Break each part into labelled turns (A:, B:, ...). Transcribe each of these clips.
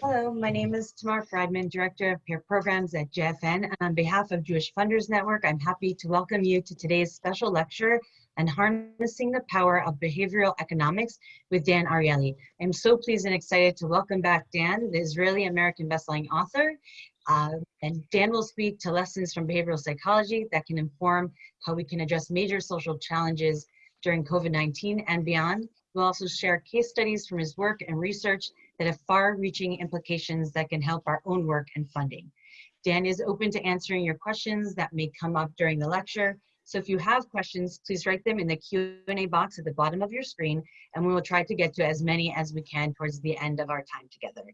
A: Hello, my name is Tamar Friedman, Director of Peer Programs at JFN. And on behalf of Jewish Funders Network, I'm happy to welcome you to today's special lecture on harnessing the power of behavioral economics with Dan Ariely. I'm so pleased and excited to welcome back Dan, the Israeli American bestselling author. Uh, and Dan will speak to lessons from behavioral psychology that can inform how we can address major social challenges during COVID-19 and beyond. We'll also share case studies from his work and research that have far-reaching implications that can help our own work and funding. Dan is open to answering your questions that may come up during the lecture. So if you have questions, please write them in the Q&A box at the bottom of your screen, and we will try to get to as many as we can towards the end of our time together.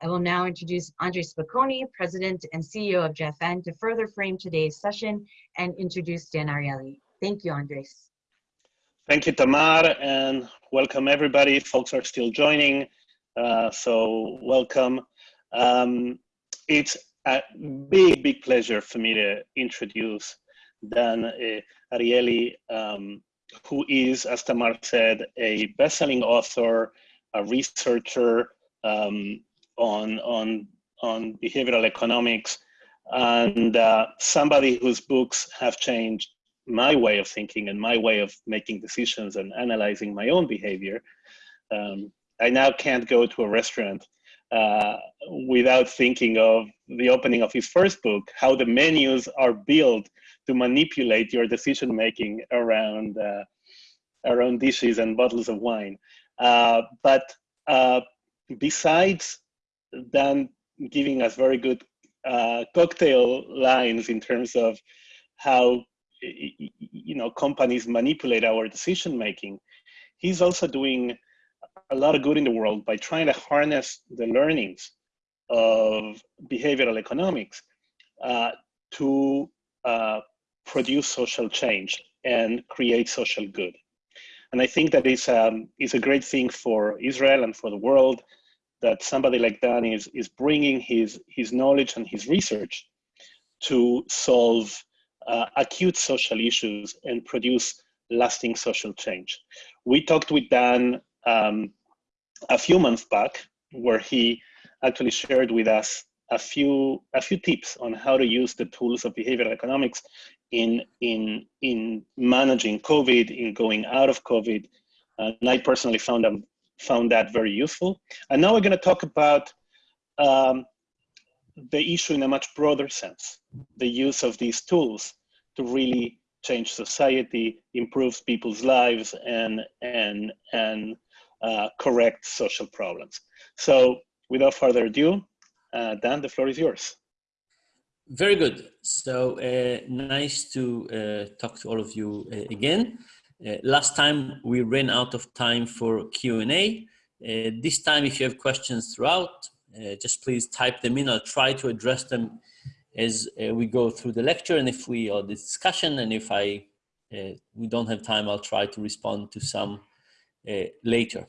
A: I will now introduce Andre Spokoiny, President and CEO of JFN, to further frame today's session and introduce Dan Ariely. Thank you, Andres.
B: Thank you, Tamar, and welcome everybody. Folks are still joining. Uh, so welcome. Um, it's a big, big pleasure for me to introduce Dan uh, Ariely, um, who is, as Tamar said, a best-selling author, a researcher um, on, on, on behavioral economics, and uh, somebody whose books have changed my way of thinking and my way of making decisions and analyzing my own behavior. Um, I now can't go to a restaurant uh, without thinking of the opening of his first book, how the menus are built to manipulate your decision making around uh, around dishes and bottles of wine. Uh, but uh, besides Dan giving us very good uh, cocktail lines in terms of how you know companies manipulate our decision making, he's also doing a lot of good in the world by trying to harness the learnings of behavioral economics uh, to uh, produce social change and create social good. And I think that is, um, is a great thing for Israel and for the world that somebody like Dan is, is bringing his, his knowledge and his research to solve uh, acute social issues and produce lasting social change. We talked with Dan um, a few months back where he actually shared with us a few a few tips on how to use the tools of behavioral economics in in in managing COVID, in going out of COVID. Uh, and I personally found found that very useful. And now we're going to talk about um, the issue in a much broader sense, the use of these tools to really change society, improves people's lives, and and and uh, correct social problems. So without further ado, uh, Dan, the floor is yours.
C: Very good. So uh, nice to uh, talk to all of you uh, again. Uh, last time we ran out of time for Q&A. this time, if you have questions throughout, just please type them in. I'll try to address them as we go through the lecture and if we, or the discussion, and if I, we don't have time, I'll try to respond to some uh, later.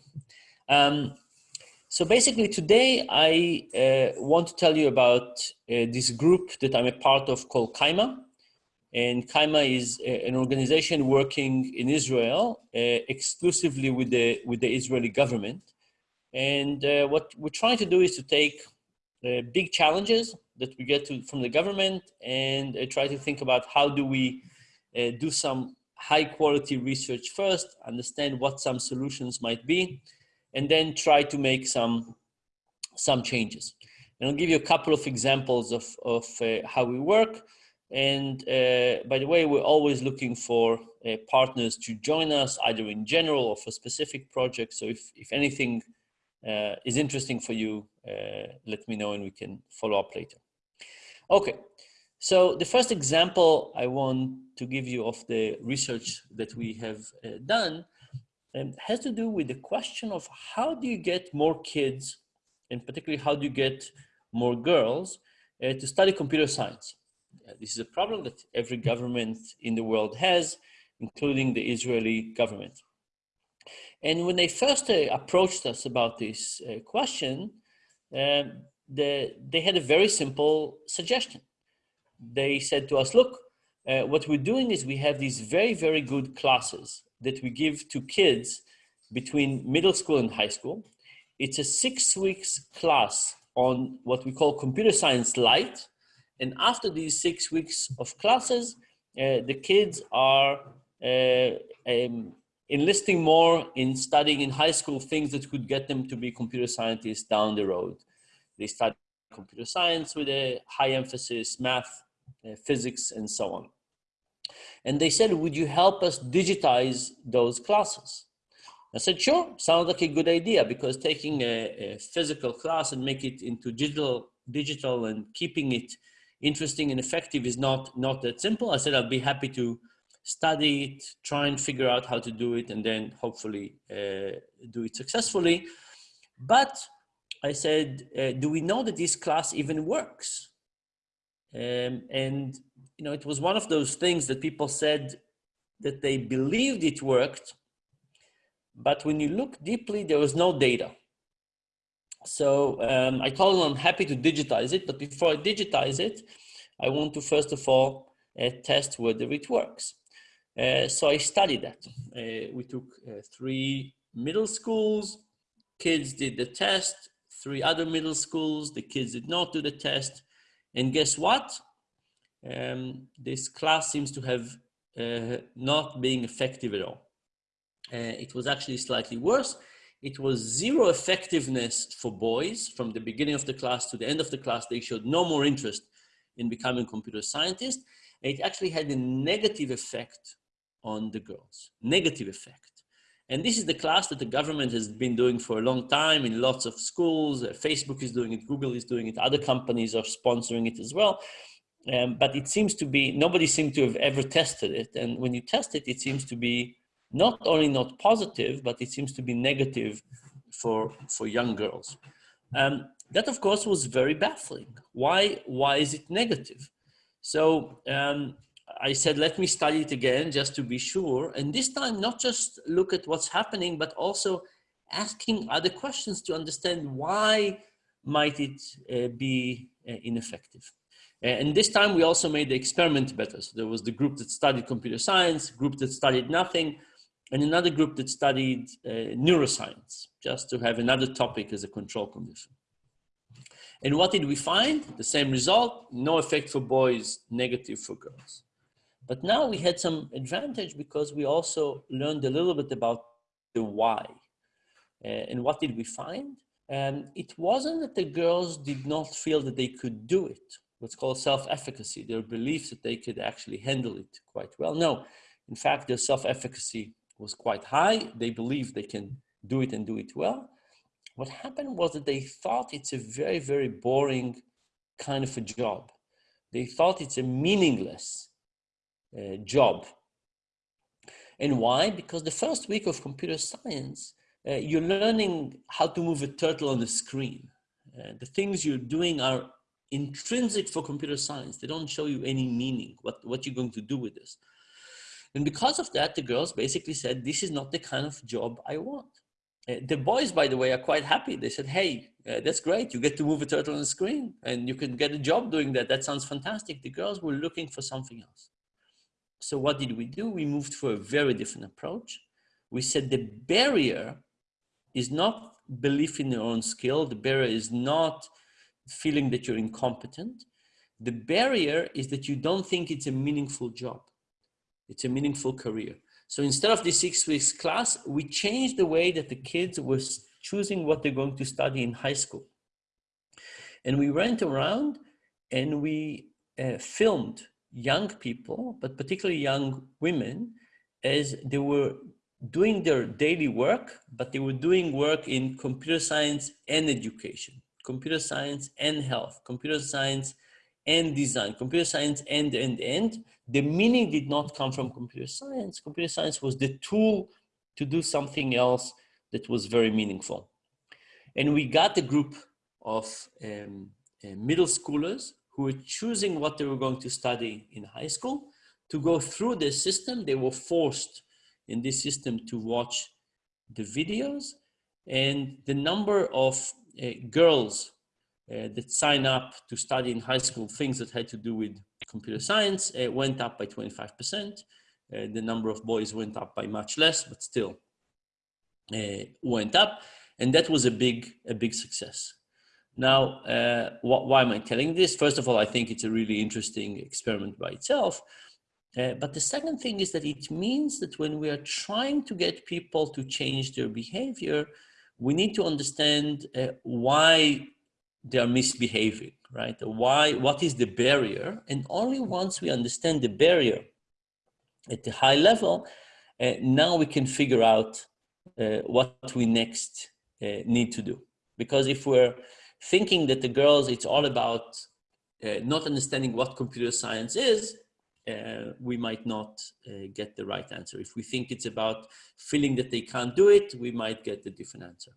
C: Um, so basically today I uh, want to tell you about uh, this group that I'm a part of called Kayma. And Kayma is an organization working in Israel exclusively with the, with the Israeli government. And what we're trying to do is to take big challenges that we get to, from the government and try to think about how do we do some high quality research first, understand what some solutions might be, and then try to make some, some changes. And I'll give you a couple of examples of, of uh, how we work. And uh, by the way, we're always looking for uh, partners to join us, either in general or for specific projects. So if, if anything uh, is interesting for you, uh, let me know and we can follow up later. Okay, so the first example I want to give you of the research that we have uh, done um, has to do with the question of how do you get more kids, and particularly how do you get more girls uh, to study computer science? Uh, this is a problem that every government in the world has, including the Israeli government. And when they first uh, approached us about this uh, question, um, the, they had a very simple suggestion they said to us, look, uh, what we're doing is we have these very, very good classes that we give to kids between middle school and high school. It's a six weeks class on what we call computer science light. And after these six weeks of classes, uh, the kids are uh, um, enlisting more in studying in high school things that could get them to be computer scientists down the road. They study computer science with a high emphasis, math, uh, physics, and so on. And they said, would you help us digitize those classes? I said, sure, sounds like a good idea because taking a, a, physical class and make it into digital, digital and keeping it interesting and effective is not, not that simple. I said, I'll be happy to study it, try and figure out how to do it, and then hopefully uh, do it successfully. But I said, uh, do we know that this class even works? Um, and, you know, it was one of those things that people said that they believed it worked, but when you look deeply, there was no data. So um, I told them I'm happy to digitize it, but before I digitize it, I want to first of all uh, test whether it works. Uh, so I studied that. Uh, we took uh, three middle schools, kids did the test, three other middle schools, the kids did not do the test. And guess what? Um, this class seems to have uh, not being effective at all. Uh, it was actually slightly worse. It was zero effectiveness for boys from the beginning of the class to the end of the class. They showed no more interest in becoming computer scientists. It actually had a negative effect on the girls, negative effect. And this is the class that the government has been doing for a long time in lots of schools. Uh, Facebook is doing it, Google is doing it, other companies are sponsoring it as well. Um, but it seems to be, nobody seemed to have ever tested it. And when you test it, it seems to be not only not positive, but it seems to be negative for, for young girls. Um, that of course was very baffling. Why, why is it negative? So um, I said, let me study it again just to be sure. And this time, not just look at what's happening, but also asking other questions to understand why might it uh, be uh, ineffective. And this time we also made the experiment better. So there was the group that studied computer science, group that studied nothing, and another group that studied uh, neuroscience, just to have another topic as a control condition. And what did we find? The same result, no effect for boys, negative for girls. But now we had some advantage because we also learned a little bit about the why. Uh, and what did we find? Um, it wasn't that the girls did not feel that they could do it, what's called self-efficacy, their belief that they could actually handle it quite well. No, in fact, their self-efficacy was quite high. They believed they can do it and do it well. What happened was that they thought it's a very, very boring kind of a job. They thought it's a meaningless uh, job. And why? Because the first week of computer science, uh, you're learning how to move a turtle on the screen. Uh, the things you're doing are intrinsic for computer science. They don't show you any meaning, what, what you're going to do with this. And because of that, the girls basically said, this is not the kind of job I want. Uh, the boys, by the way, are quite happy. They said, hey, uh, that's great. You get to move a turtle on the screen and you can get a job doing that. That sounds fantastic. The girls were looking for something else. So what did we do? We moved for a very different approach. We said the barrier is not belief in your own skill. The barrier is not feeling that you're incompetent. The barrier is that you don't think it's a meaningful job. It's a meaningful career. So instead of the six weeks class, we changed the way that the kids were choosing what they're going to study in high school. And we went around and we uh, filmed young people, but particularly young women, as they were doing their daily work, but they were doing work in computer science and education, computer science and health, computer science and design, computer science and and end. The meaning did not come from computer science. Computer science was the tool to do something else that was very meaningful. And we got a group of um, uh, middle schoolers who were choosing what they were going to study in high school. To go through the system, they were forced in this system to watch the videos and the number of uh, girls uh, that sign up to study in high school things that had to do with computer science uh, went up by 25%. Uh, the number of boys went up by much less, but still uh, went up. And that was a big, a big success. Now, uh, wh why am I telling this? First of all, I think it's a really interesting experiment by itself. Uh, but the second thing is that it means that when we are trying to get people to change their behavior, we need to understand uh, why they are misbehaving, right? Why, what is the barrier? And only once we understand the barrier at the high level, uh, now we can figure out uh, what we next uh, need to do. Because if we're thinking that the girls, it's all about uh, not understanding what computer science is, uh, we might not uh, get the right answer. If we think it's about feeling that they can't do it, we might get a different answer.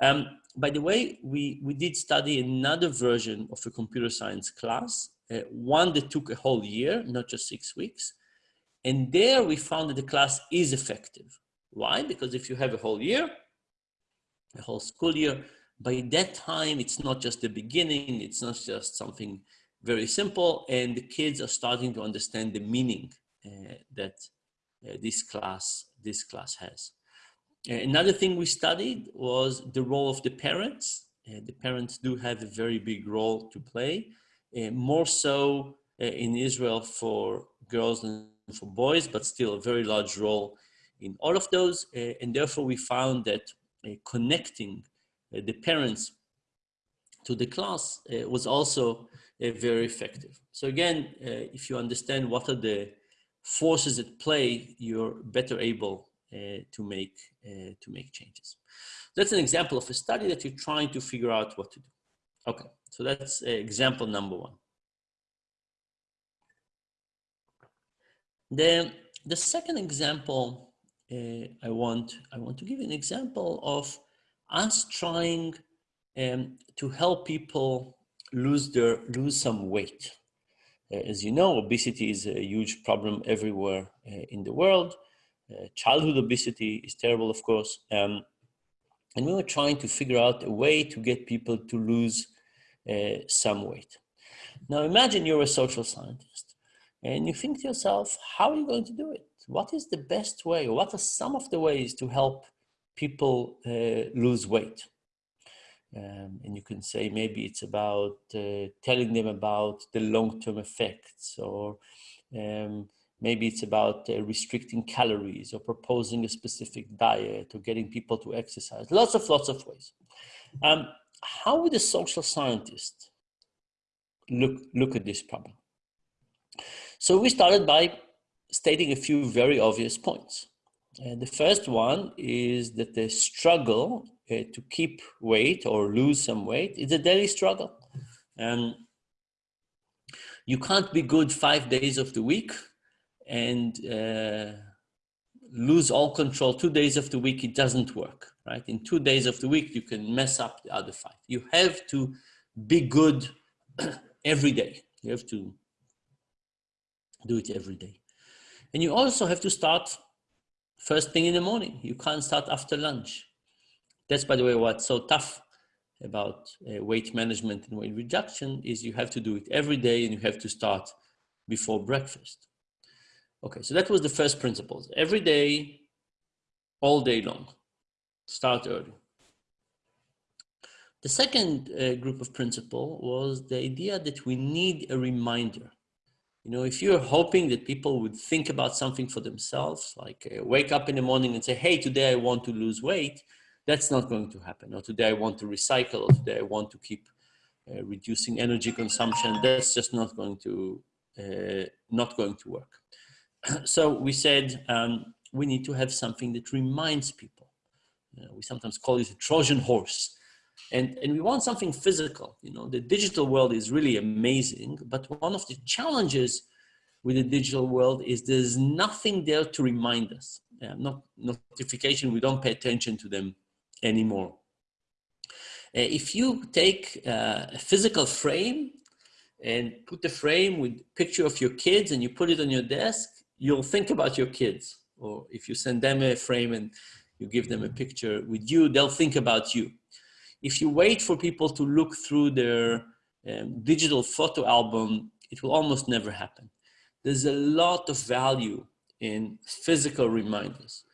C: Um, by the way, we, we did study another version of a computer science class, uh, one that took a whole year, not just six weeks. And there we found that the class is effective. Why? Because if you have a whole year, a whole school year, by that time, it's not just the beginning, it's not just something very simple, and the kids are starting to understand the meaning uh, that uh, this class this class has. Uh, another thing we studied was the role of the parents. Uh, the parents do have a very big role to play, uh, more so in Israel for girls than for boys, but still a very large role in all of those. and therefore, we found that connecting the parents to the class was also uh, very effective. So again, uh, if you understand what are the forces at play, you're better able uh, to make to make changes. That's an example of a study that you're trying to figure out what to do. Okay, so that's example number one. The, the second example uh, I want I want to give an example of us trying um, to help people lose their lose some weight. Uh, as you know, obesity is a huge problem everywhere uh, in the world. Uh, childhood obesity is terrible, of course. Um, and we were trying to figure out a way to get people to lose uh, some weight. Now imagine you're a social scientist and you think to yourself, how are you going to do it? What is the best way? What are some of the ways to help people uh, lose weight? Um, and you can say maybe it's about uh, telling them about the long-term effects or um, maybe it's about uh, restricting calories or proposing a specific diet or getting people to exercise. Lots of lots of ways. Um, how would a social scientist look look at this problem? So we started by stating a few very obvious points and the first one is that the struggle uh, to keep weight or lose some weight is a daily struggle. And you can't be good five days of the week and uh, lose all control two days of the week. It doesn't work, right? In two days of the week, you can mess up the other five. You have to be good every day. You have to do it every day. And you also have to start first thing in the morning. You can't start after lunch. That's, by the way, what's so tough about uh, weight management and weight reduction is you have to do it every day and you have to start before breakfast. Okay, so that was the first principles. Every day, all day long, start early. The second uh, group of principle was the idea that we need a reminder. You know, if you're hoping that people would think about something for themselves, like uh, wake up in the morning and say, hey, today I want to lose weight, that's not going to happen. Or today I want to recycle, or today I want to keep uh, reducing energy consumption. That's just not going to, uh, not going to work. so we said um, we need to have something that reminds people. You know, we sometimes call it a Trojan horse and, and we want something physical. You know, the digital world is really amazing, but one of the challenges with the digital world is there's nothing there to remind us. Yeah, not notification, we don't pay attention to them anymore. Uh, if you take uh, a physical frame and put the frame with picture of your kids and you put it on your desk, you'll think about your kids. Or if you send them a frame and you give them a picture with you, they'll think about you if you wait for people to look through their um, digital photo album, it will almost never happen. There's a lot of value in physical reminders.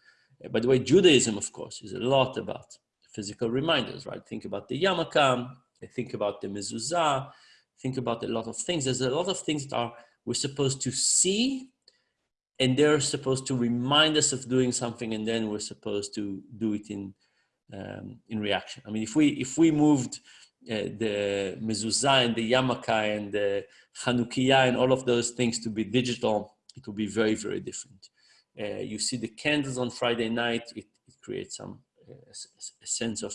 C: Uh, by the way, Judaism, of course, is a lot about physical reminders, right? Think about the yarmulke think about the mezuzah, think about a lot of things. There's a lot of things that are we're supposed to see and they're supposed to remind us of doing something and then we're supposed to do it in um, in reaction. I mean, if we if we moved uh, the mezuzah and the yarmulke and the Chanukiah and all of those things to be digital, it would be very, very different. Uh, you see the candles on Friday night, it, it creates some uh, a, sense of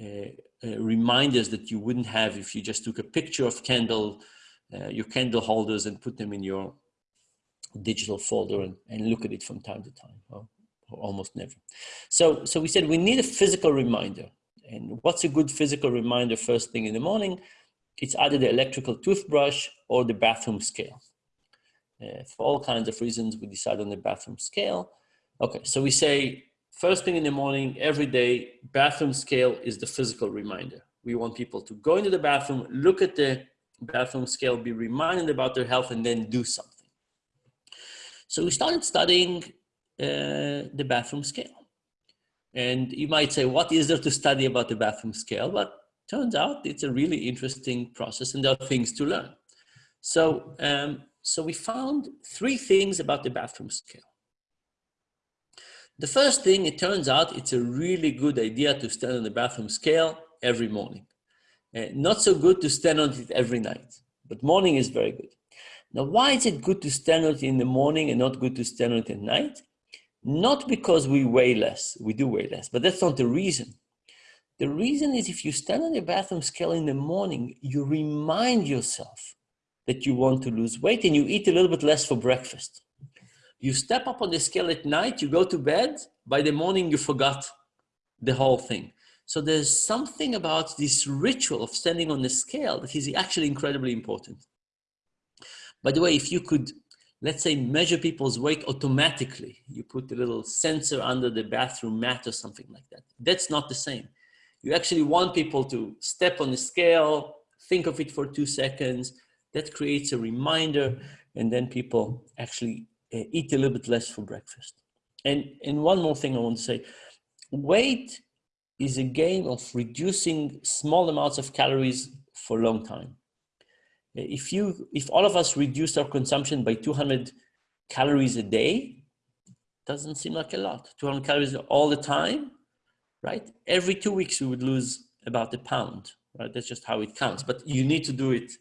C: uh, uh, reminders that you wouldn't have if you just took a picture of candle, uh, your candle holders and put them in your digital folder and, and look at it from time to time, or almost never. So, so we said we need a physical reminder. And what's a good physical reminder first thing in the morning? It's either the electrical toothbrush or the bathroom scale. Uh, for all kinds of reasons, we decide on the bathroom scale. Okay, so we say first thing in the morning, every day, bathroom scale is the physical reminder. We want people to go into the bathroom, look at the bathroom scale, be reminded about their health, and then do something. So we started studying the bathroom scale. And you might say, what is there to study about the bathroom scale? But turns out it's a really interesting process and there are things to learn. So, um, so we found three things about the bathroom scale. The first thing, it turns out it's a really good idea to stand on the bathroom scale every morning. Uh, not so good to stand on it every night, but morning is very good. Now, why is it good to stand on it in the morning and not good to stand on it at night? Not because we weigh less, we do weigh less, but that's not the reason. The reason is if you stand on the bathroom scale in the morning, you remind yourself that you want to lose weight and you eat a little bit less for breakfast. You step up on the scale at night, you go to bed, by the morning you forgot the whole thing. So there's something about this ritual of standing on the scale that is actually incredibly important. By the way, if you could let's say measure people's weight automatically. You put a little sensor under the bathroom mat or something like that. That's not the same. You actually want people to step on the scale, think of it for two seconds. That creates a reminder and then people actually uh, eat a little bit less for breakfast. And, and one more thing I want to say, weight is a game of reducing small amounts of calories for a long time if you if all of us reduced our consumption by 200 calories a day doesn't seem like a lot. 200 calories all the time right? Every two weeks we would lose about a pound right? That's just how it counts but you need to do it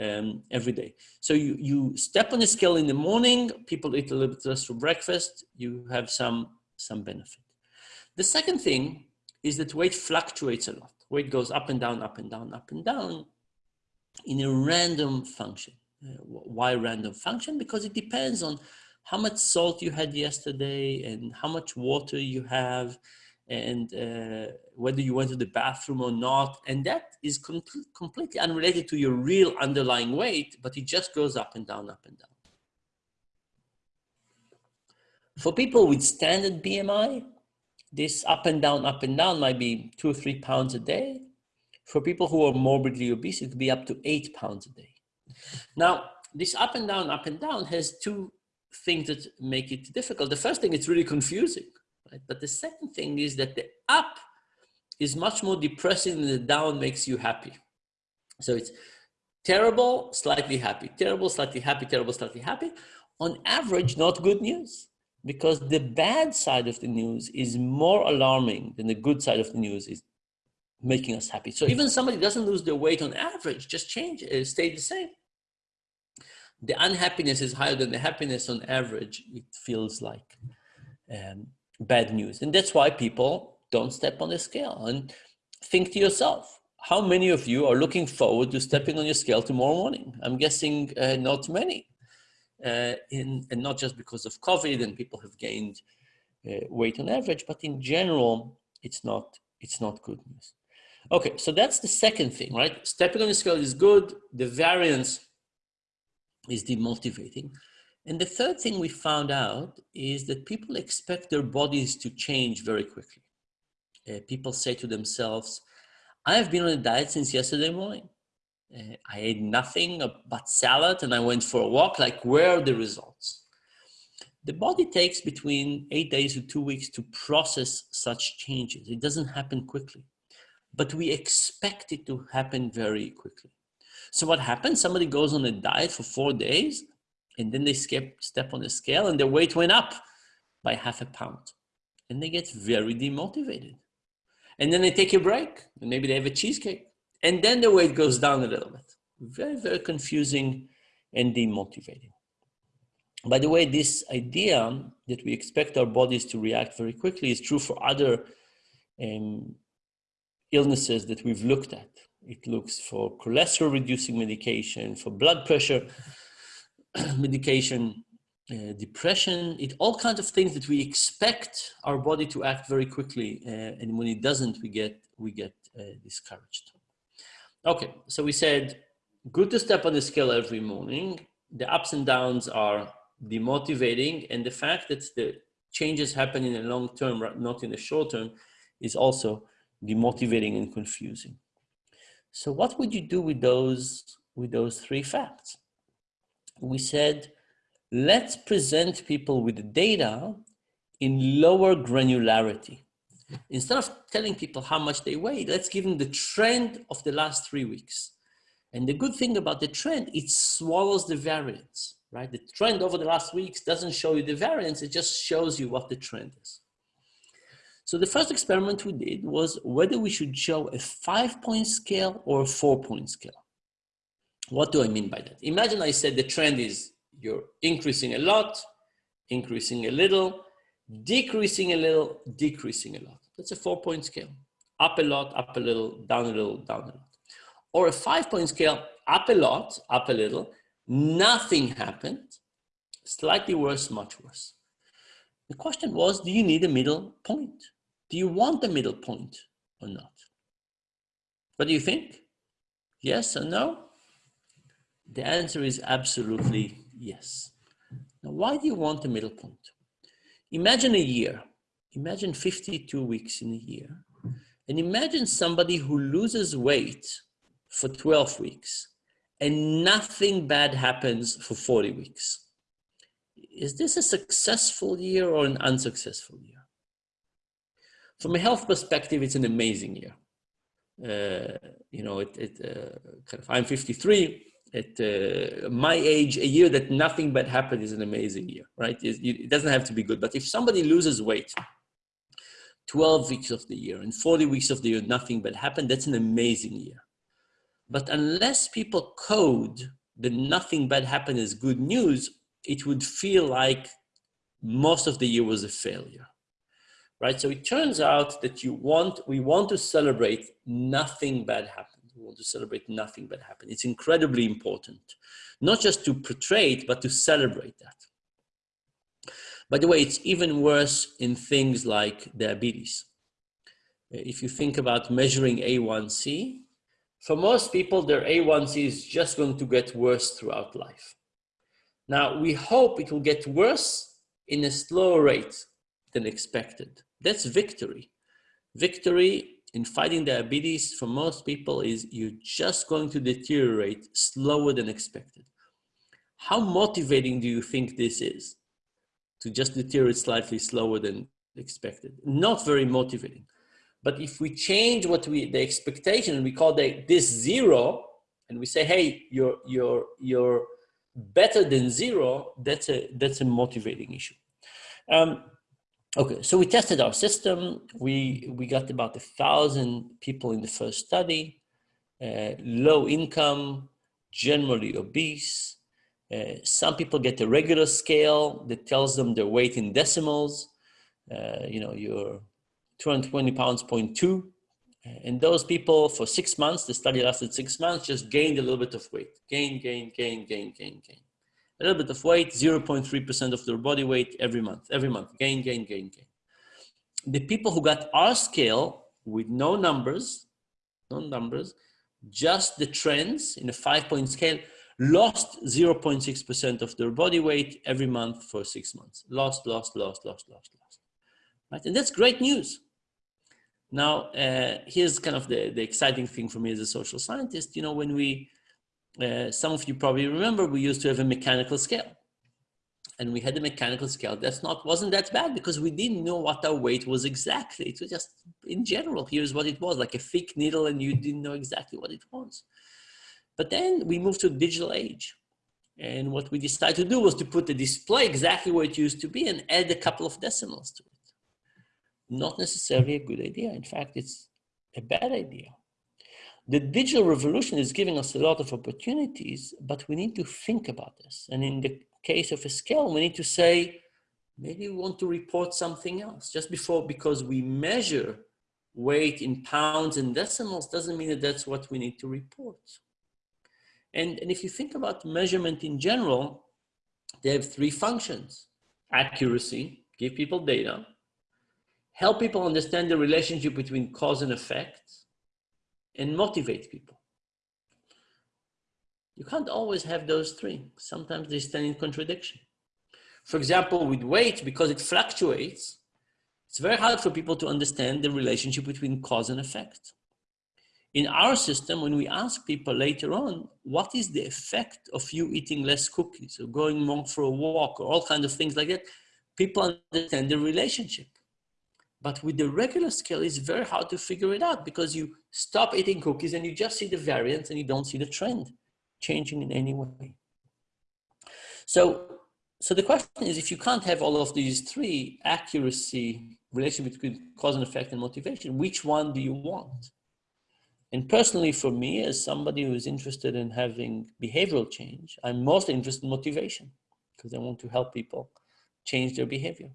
C: um, every day. So you you step on the scale in the morning people eat a little bit less for breakfast you have some some benefit. The second thing is that weight fluctuates a lot. Weight goes up and down up and down up and down in a random function. Uh, why random function? Because it depends on how much salt you had yesterday and how much water you have and uh, whether you went to the bathroom or not. And that is com completely unrelated to your real underlying weight, but it just goes up and down, up and down. For people with standard BMI, this up and down, up and down might be two or three pounds a day. For people who are morbidly obese, it could be up to eight pounds a day. Now, this up and down, up and down has two things that make it difficult. The first thing, it's really confusing, right? But the second thing is that the up is much more depressing than the down makes you happy. So it's terrible, slightly happy, terrible, slightly happy, terrible, slightly happy. On average, not good news because the bad side of the news is more alarming than the good side of the news is making us happy. So even somebody doesn't lose their weight on average, just change it, stay the same. The unhappiness is higher than the happiness on average. It feels like um, bad news. And that's why people don't step on the scale and think to yourself, how many of you are looking forward to stepping on your scale tomorrow morning? I'm guessing uh, not many. Uh, in, and not just because of COVID and people have gained uh, weight on average, but in general, it's not, it's not good news. Okay, so that's the second thing, right? Stepping on the scale is good. The variance is demotivating. And the third thing we found out is that people expect their bodies to change very quickly. Uh, people say to themselves, I have been on a diet since yesterday morning. Uh, I ate nothing but salad and I went for a walk. Like, where are the results? The body takes between eight days to two weeks to process such changes. It doesn't happen quickly. But we expect it to happen very quickly. So what happens? Somebody goes on a diet for four days and then they skip, step on the scale and their weight went up by half a pound and they get very demotivated. And then they take a break and maybe they have a cheesecake and then the weight goes down a little bit. Very, very confusing and demotivating. By the way, this idea that we expect our bodies to react very quickly is true for other um, illnesses that we've looked at. It looks for cholesterol reducing medication, for blood pressure medication, uh, depression, it all kinds of things that we expect our body to act very quickly, uh, and when it doesn't, we get we get uh, discouraged. Okay, so we said good to step on the scale every morning. The ups and downs are demotivating, and the fact that the changes happen in the long term, not in the short term, is also demotivating and confusing. So, what would you do with those with those three facts? We said let's present people with the data in lower granularity. Instead of telling people how much they weigh, let's give them the trend of the last three weeks. And the good thing about the trend, it swallows the variance, right? The trend over the last weeks doesn't show you the variance, it just shows you what the trend is. So the first experiment we did was whether we should show a five point scale or a four point scale. What do I mean by that? Imagine I said the trend is you're increasing a lot, increasing a little, decreasing a little, decreasing a lot. That's a four point scale. Up a lot, up a little, down a little, down a lot. Or a five point scale, up a lot, up a little, nothing happened, slightly worse, much worse. The question was, do you need a middle point? Do you want a middle point or not? What do you think? Yes or no? The answer is absolutely Yes. Now, why do you want a middle point? Imagine a year. Imagine 52 weeks in a year. And imagine somebody who loses weight for 12 weeks and nothing bad happens for 40 weeks. Is this a successful year or an unsuccessful year? From a health perspective, it's an amazing year. Uh, you know, it, it uh, kind of, I'm 53 at uh, my age, a year that nothing bad happened is an amazing year, right? It doesn't have to be good. But if somebody loses weight 12 weeks of the year and 40 weeks of the year, nothing bad happened, that's an amazing year. But unless people code that nothing bad happened as good news, it would feel like most of the year was a failure, right? So it turns out that you want, we want to celebrate nothing bad happened we want to celebrate nothing bad happened. It's incredibly important, not just to portray it, but to celebrate that. By the way, it's even worse in things like diabetes. If you think about measuring A1C, for most people, their A1C is just going to get worse throughout life. Now, we hope it will get worse in a slower rate than expected. That's victory. Victory in fighting diabetes for most people is you're just going to deteriorate slower than expected. How motivating do you think this is to just deteriorate slightly slower than expected? Not very motivating. But if we change what we, the expectation and we call the, this zero and we say, hey, you're, you're, you're better than zero, that's a, that's a motivating issue. Um, Okay, so we tested our system. We, we got about a thousand people in the first study, uh, low income, generally obese. Uh, some people get a regular scale that tells them their weight in decimals. Uh, you know, you're 220 pounds, 0.2. And those people for six months, the study lasted six months, just gained a little bit of weight. Gain, gain, gain, gain, gain, gain a little bit of weight, 0.3% of their body weight every month, every month, gain, gain, gain, gain. The people who got our scale with no numbers, no numbers, just the trends in a five point scale, lost 0.6% of their body weight every month for six months. Lost, lost, lost, lost, lost, lost. Right? And that's great news. Now, uh, here's kind of the, the exciting thing for me as a social scientist. You know, when we uh, some of you probably remember we used to have a mechanical scale. and we had a mechanical scale. That's not wasn't that bad because we didn't know what our weight was exactly. It was just in general. Here's what it was like a thick needle, and you didn't know exactly what it was. But then we moved to the digital age, and what we decided to do was to put the display exactly where it used to be and add a couple of decimals to it. Not necessarily a good idea. In fact, it's a bad idea. The digital revolution is giving us a lot of opportunities, but we need to think about this. And in the case of a scale, we need to say, maybe we want to report something else. Just before, because we measure weight in pounds and decimals doesn't mean that that's what we need to report. And, and if you think about measurement in general, they have three functions. Accuracy, give people data. Help people understand the relationship between cause and effect. And motivate people. You can't always have those three. Sometimes they stand in contradiction. For example, with weight, because it fluctuates, it's very hard for people to understand the relationship between cause and effect. In our system, when we ask people later on, what is the effect of you eating less cookies or going more for a walk or all kinds of things like that, people understand the relationship. But with the regular scale, it's very hard to figure it out because you stop eating cookies and you just see the variance and you don't see the trend changing in any way. So, so the question is, if you can't have all of these three, accuracy, relation between cause and effect and motivation, which one do you want? And personally for me, as somebody who is interested in having behavioral change, I'm mostly interested in motivation because I want to help people change their behavior.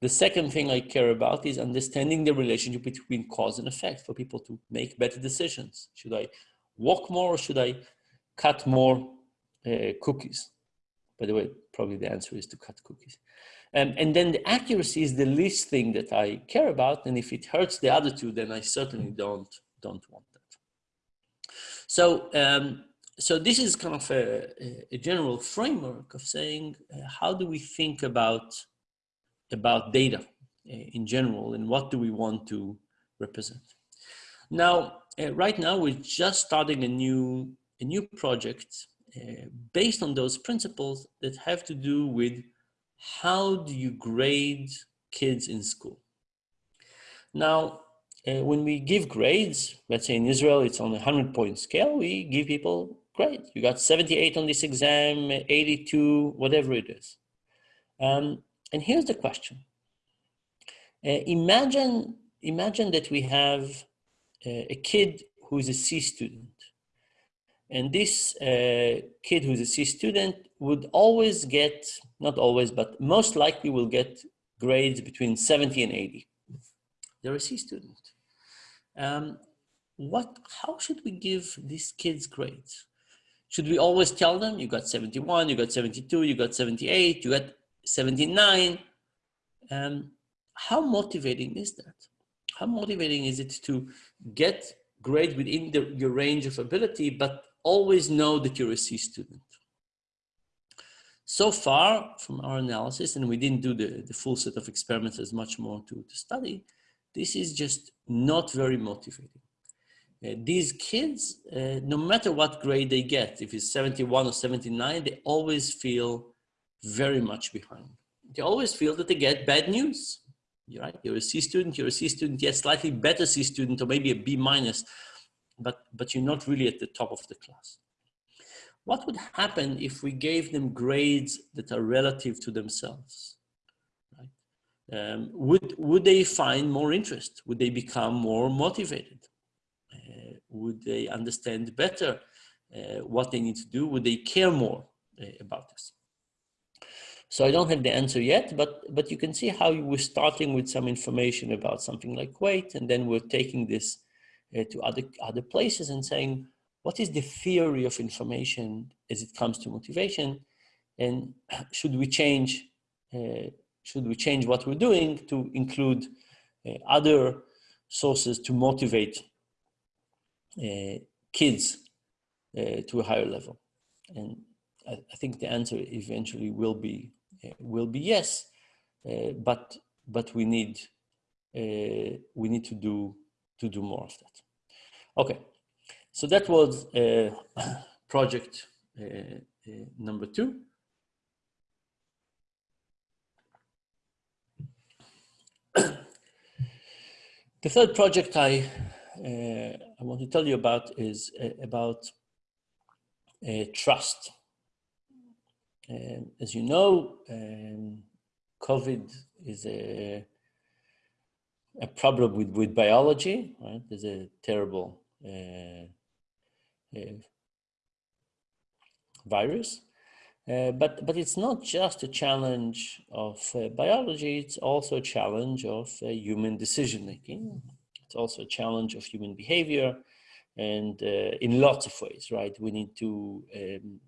C: The second thing I care about is understanding the relationship between cause and effect for people to make better decisions. Should I walk more or should I cut more uh, cookies. By the way, probably the answer is to cut cookies. Um, and then the accuracy is the least thing that I care about. And if it hurts the other two, then I certainly don't, don't want that. So, um, so this is kind of a, a general framework of saying, uh, how do we think about, about data uh, in general and what do we want to represent? Now, uh, right now, we're just starting a new a new project uh, based on those principles that have to do with how do you grade kids in school. Now, uh, when we give grades, let's say in Israel, it's on a 100 point scale, we give people grades. You got 78 on this exam, 82, whatever it is. Um, and here's the question. Uh, imagine, imagine that we have uh, a kid who is a C student and this uh, kid who's a C student would always get, not always, but most likely will get grades between 70 and 80. They're a C student. Um, what, how should we give these kids grades? Should we always tell them you got 71, you got 72, you got 78, you got 79? Um, how motivating is that? How motivating is it to get grade within the, your range of ability, but always know that you're a C student. So far from our analysis, and we didn't do the, the full set of experiments as much more to, to study, this is just not very motivating. Uh, these kids, uh, no matter what grade they get, if it's 71 or 79, they always feel very much behind. They always feel that they get bad news. You're right, you're a C student, you're a C student, yet slightly better C student, or maybe a B minus, but, but you're not really at the top of the class. What would happen if we gave them grades that are relative to themselves? Right? Um, would, would they find more interest? Would they become more motivated? Uh, would they understand better uh, what they need to do? Would they care more uh, about this? So I don't have the answer yet, but, but you can see how we're starting with some information about something like weight, and then we're taking this uh, to other, other places and saying, what is the theory of information as it comes to motivation? And should we change, uh, should we change what we're doing to include uh, other sources to motivate uh, kids uh, to a higher level? And I, I, think the answer eventually will be, uh, will be yes, uh, but but we need uh, we need to do to do more of that. Okay, so that was project number two. The third project I uh, I want to tell you about is uh, about uh, trust as you know, um, COVID is a, a problem with, with biology, right? There's a terrible uh, uh, virus. Uh, but, but it's not just a challenge of uh, biology, it's also a challenge of uh, human decision making. It's also a challenge of human behavior and uh, in lots of ways, right? We need to um,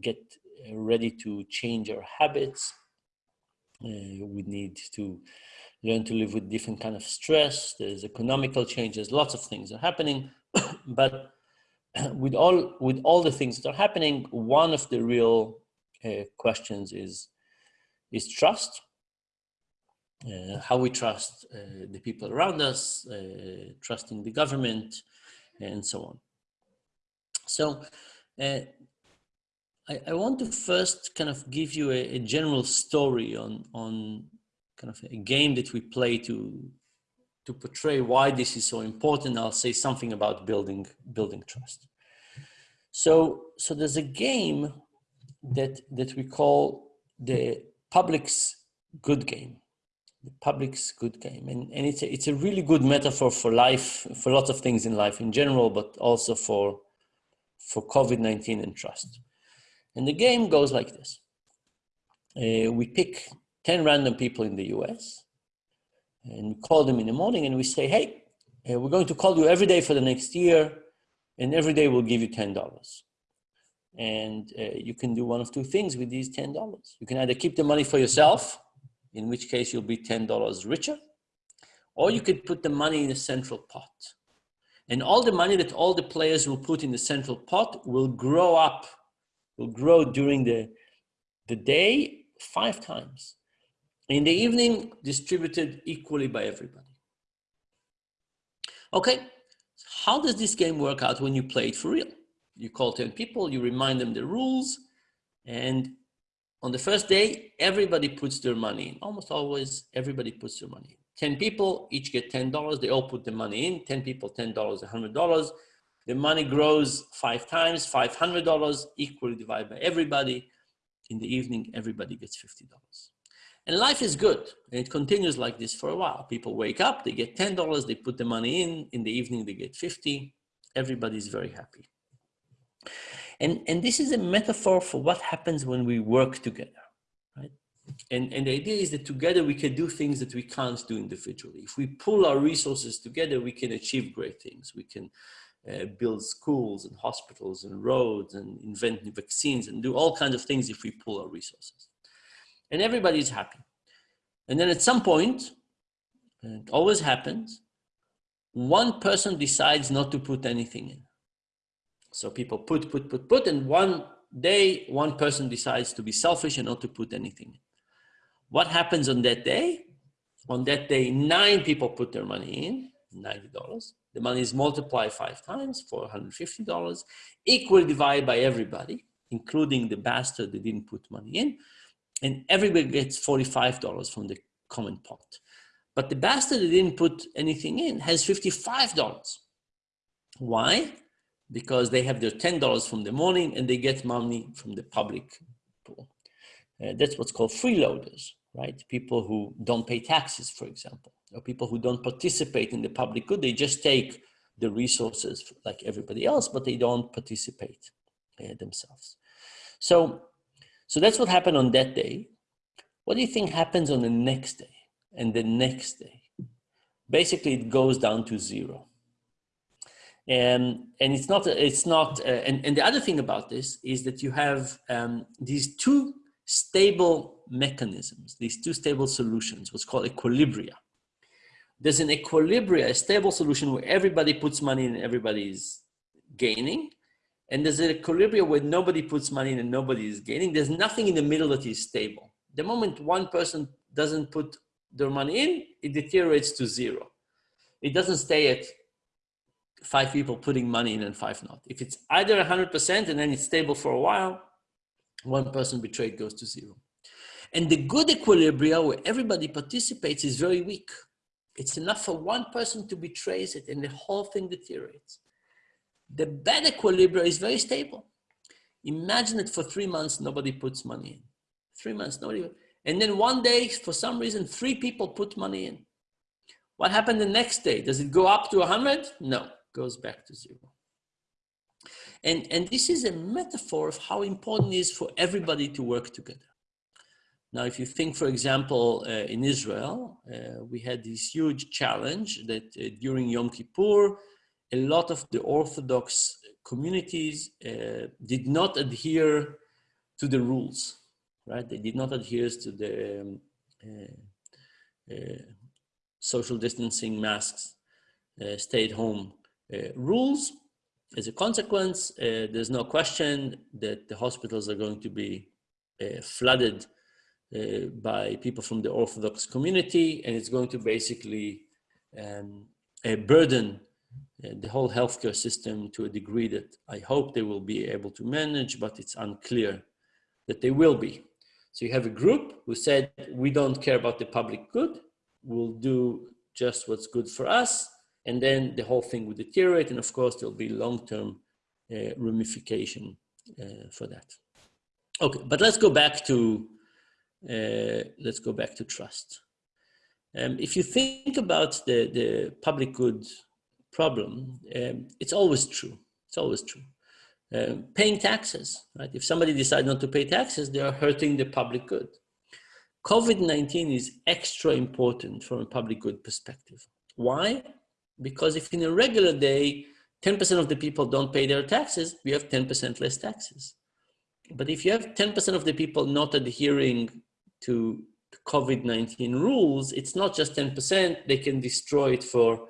C: get ready to change our habits. Uh, we need to learn to live with different kind of stress. There's economical changes, lots of things are happening, but with all with all the things that are happening, one of the real uh, questions is is trust. Uh, how we trust uh, the people around us, uh, trusting the government, and so on. So uh, I, I, want to first kind of give you a, a, general story on, on kind of a game that we play to, to portray why this is so important. I'll say something about building, building trust. So, so there's a game that, that we call the public's good game the public's good game. And, and it's, a, it's a really good metaphor for life, for lots of things in life in general, but also for, for COVID-19 and trust. And the game goes like this. Uh, we pick 10 random people in the US and we call them in the morning and we say, hey, uh, we're going to call you every day for the next year and every day we'll give you $10. And uh, you can do one of two things with these $10. You can either keep the money for yourself in which case you'll be $10 richer, or you could put the money in a central pot. And all the money that all the players will put in the central pot will grow up, will grow during the, the day five times. In the evening, distributed equally by everybody. Okay, how does this game work out when you play it for real? You call 10 people, you remind them the rules, and on the first day, everybody puts their money in. Almost always, everybody puts their money in. 10 people, each get $10. They all put the money in. 10 people, $10, $100. The money grows five times, $500, equally divided by everybody. In the evening, everybody gets $50. And life is good. And it continues like this for a while. People wake up, they get $10, they put the money in. In the evening, they get 50. Everybody's very happy. And, and this is a metaphor for what happens when we work together, right? And, and the idea is that together we can do things that we can't do individually. If we pull our resources together, we can achieve great things. We can uh, build schools and hospitals and roads and invent new vaccines and do all kinds of things if we pull our resources. And everybody's happy. And then at some point, it always happens, one person decides not to put anything in. So people put, put, put, put, and one day, one person decides to be selfish and not to put anything. In. What happens on that day? On that day, nine people put their money in, $90. The money is multiplied five times, $450, equally divided by everybody, including the bastard that didn't put money in. And everybody gets $45 from the common pot. But the bastard that didn't put anything in has $55. Why? because they have their $10 from the morning and they get money from the public pool. Uh, that's what's called freeloaders, right? People who don't pay taxes, for example, or people who don't participate in the public good. They just take the resources like everybody else, but they don't participate uh, themselves. So, so that's what happened on that day. What do you think happens on the next day and the next day? Basically, it goes down to zero. Um, and it's not, it's not, uh, and, and the other thing about this is that you have um, these two stable mechanisms, these two stable solutions, what's called equilibria. There's an equilibria, a stable solution where everybody puts money in and everybody is gaining. And there's an equilibria where nobody puts money in and nobody is gaining. There's nothing in the middle that is stable. The moment one person doesn't put their money in, it deteriorates to zero. It doesn't stay at five people putting money in and five not. If it's either 100% and then it's stable for a while, one person betrayed goes to zero. And the good equilibria where everybody participates is very weak. It's enough for one person to betrays it and the whole thing deteriorates. The bad equilibrium is very stable. Imagine that for three months, nobody puts money in. Three months, nobody. And then one day, for some reason, three people put money in. What happened the next day? Does it go up to 100? No, goes back to zero. And, and this is a metaphor of how important it is for everybody to work together. Now, if you think, for example, uh, in Israel, uh, we had this huge challenge that uh, during Yom Kippur, a lot of the Orthodox communities uh, did not adhere to the rules, right? They did not adhere to the um, uh, uh, social distancing masks, stay at home rules. As a consequence, there's no question that the hospitals are going to be flooded uh, by people from the Orthodox community, and it's going to basically um, burden uh, the whole healthcare system to a degree that I hope they will be able to manage, but it's unclear that they will be. So you have a group who said, we don't care about the public good, we'll do just what's good for us, and then the whole thing will deteriorate, and of course there'll be long-term uh, ramification uh, for that. Okay, but let's go back to uh, let's go back to trust. Um, if you think about the, the public good problem, um, it's always true. It's always true. Um, paying taxes, right? If somebody decides not to pay taxes, they are hurting the public good. COVID-19 is extra important from a public good perspective. Why? Because if in a regular day, 10% of the people don't pay their taxes, we have 10% less taxes. But if you have 10% of the people not adhering to COVID-19 rules, it's not just 10%, they can destroy it for,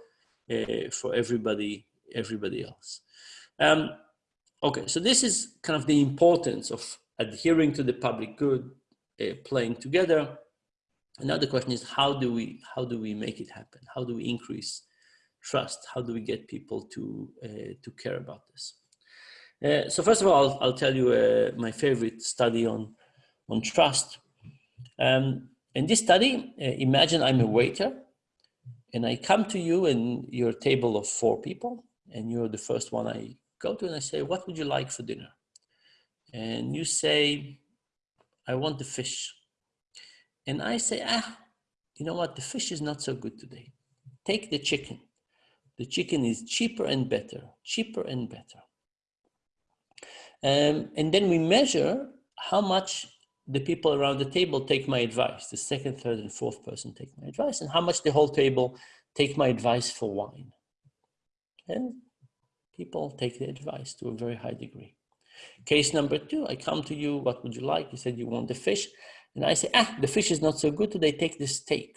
C: uh, for everybody, everybody else. Um, okay, so this is kind of the importance of adhering to the public good, uh, playing together. Another question is how do we, how do we make it happen? How do we increase trust? How do we get people to, uh, to care about this? Uh, so first of all, I'll, I'll tell you uh, my favorite study on, on trust. Um, in this study, uh, imagine I'm a waiter and I come to you and you're table of four people and you're the first one I go to and I say, what would you like for dinner? And you say, I want the fish. And I say, ah, you know what? The fish is not so good today. Take the chicken. The chicken is cheaper and better, cheaper and better. Um, and then we measure how much the people around the table take my advice. The second, third, and fourth person take my advice, and how much the whole table take my advice for wine. And people take the advice to a very high degree. Case number two, I come to you, what would you like? You said you want the fish. And I say, ah, the fish is not so good today, take the steak.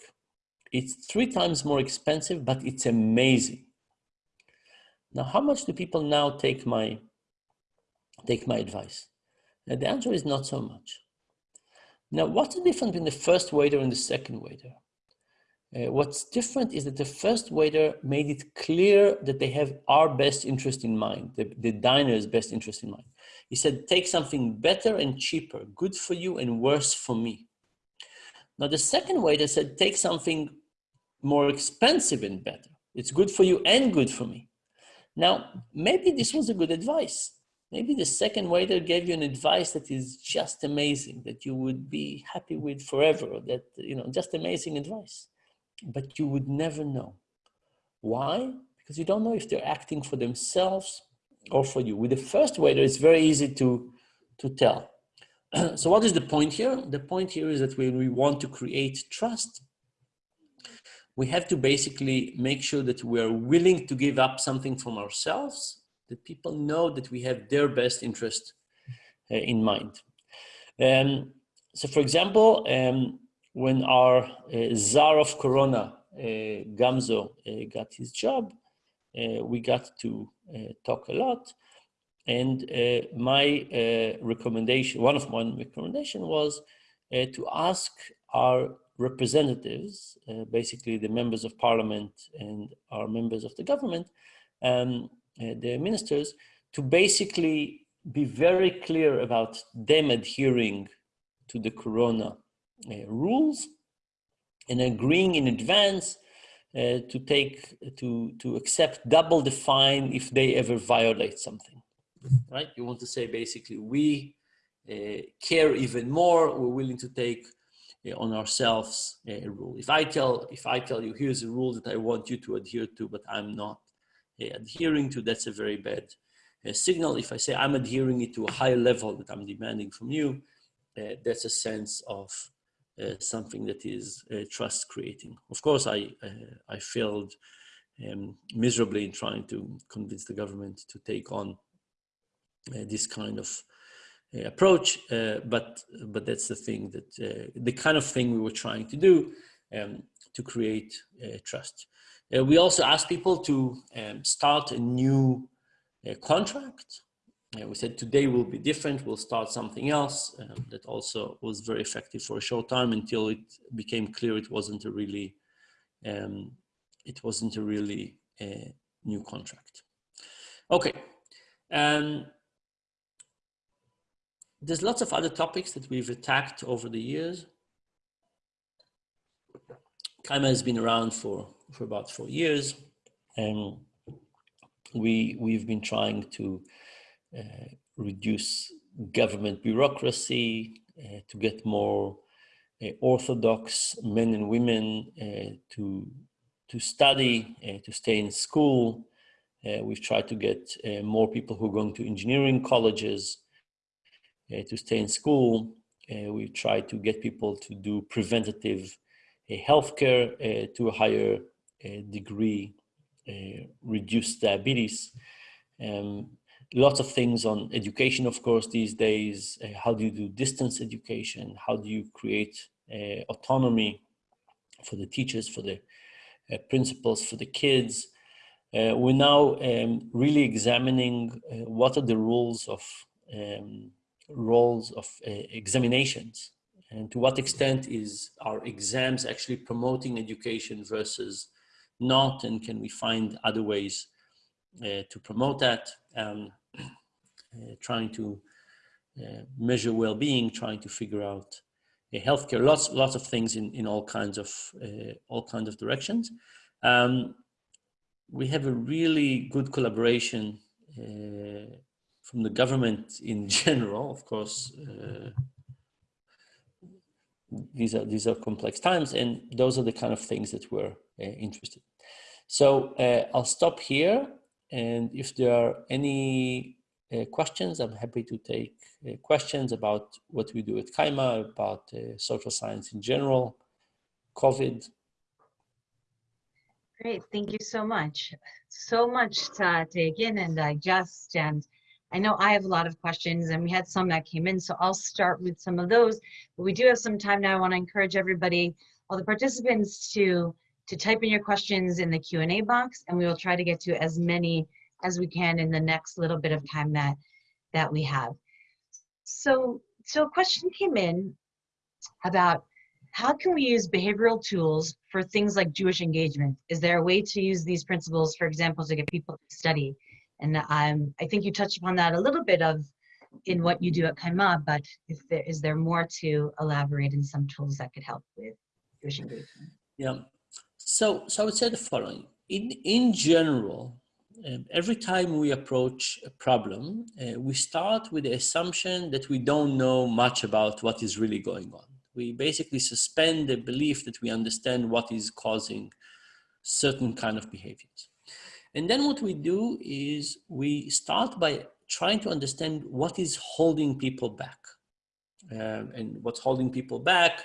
C: It's three times more expensive, but it's amazing. Now, how much do people now take my, take my advice? And the answer is not so much. Now, what's the difference between the first waiter and the second waiter? Uh, what's different is that the first waiter made it clear that they have our best interest in mind, the, the diner's best interest in mind. He said, take something better and cheaper, good for you and worse for me. Now the second waiter said, take something more expensive and better. It's good for you and good for me. Now, maybe this was a good advice maybe the second waiter gave you an advice that is just amazing, that you would be happy with forever, that, you know, just amazing advice. But you would never know. Why? Because you don't know if they're acting for themselves or for you. With the first waiter, it's very easy to, to tell. so what is the point here? The point here is that when we want to create trust, we have to basically make sure that we are willing to give up something from ourselves that people know that we have their best interest uh, in mind. Um, so for example, um, when our uh, czar of Corona, uh, Gamzu, uh, got his job, uh, we got to uh, talk a lot. And my recommendation, one of my recommendation was to ask our representatives, basically the members of parliament and our members of the government, um, the ministers to basically be very clear about them adhering to the corona uh, rules and agreeing in advance uh, to take to to accept double the fine if they ever violate something right? You want to say basically we uh, care even more. We're willing to take uh, on ourselves a rule. If i tell if i tell you here's a rule that i want you to adhere to but i'm not uh, adhering to that's a very bad uh, signal if i say i'm adhering it to a higher level that i'm demanding from you uh, that's a sense of uh, something that is uh, trust creating. Of course, I, I failed um, miserably in trying to convince the government to take on this kind of approach, but, but that's the thing that, the kind of thing we were trying to do um, to create trust. Uh, we also ask people to um, start a new uh, contract yeah, we said today will be different, we'll start something else. Um, that also was very effective for a short time until it became clear it wasn't a really, um, it wasn't a really uh, new contract. Okay. Um, there's lots of other topics that we've attacked over the years. Kayma has been around for, for about four years. And we, we've been trying to uh, reduce government bureaucracy, uh, to get more uh, orthodox men and women uh, to, to study, uh, to stay in school. Uh, we've tried to get more people who are going to engineering colleges to stay in school. we've tried to get people to do preventative healthcare to a higher degree, reduce diabetes. Um, lots of things on education, of course, these days. Uh, how do you do distance education? How do you create uh, autonomy for the teachers, for the uh, principals, for the kids? Uh, we're now um, really examining uh, what are the rules of um, roles of uh, examinations and to what extent is our exams actually promoting education versus not and can we find other ways uh, to promote that um, uh, trying to uh, measure well-being, trying to figure out uh, healthcare, lots lots of things in in all kinds of all kinds of directions. Um, we have a really good collaboration from the government in general, of course. these are these are complex times, and those are the kind of things that we're interested. So I'll stop here. And if there are any uh, questions, I'm happy to take uh, questions about what we do at Kayma, about uh, social science in general, COVID.
A: Great, thank you so much. So much to take in and digest. And I know I have a lot of questions and we had some that came in, so I'll start with some of those. But we do have some time now. I wanna encourage everybody, all the participants to to type in your questions in the Q&A box and we will try to get to as many as we can in the next little bit of time that that we have. So, so a question came in about how can we use behavioral tools for things like Jewish engagement? Is there a way to use these principles, for example, to get people to study? And um, I think you touched upon that a little bit of in what you do at Kayma, but if there, is there more to elaborate in some tools that could help with Jewish engagement?
C: Yeah, so, so I would say the following. In, in general, um, every time we approach a problem, uh, we start with the assumption that we don't know much about what is really going on. We basically suspend the belief that we understand what is causing certain kind of behaviors. And then what we do is we start by trying to understand what is holding people back. Um, and what's holding people back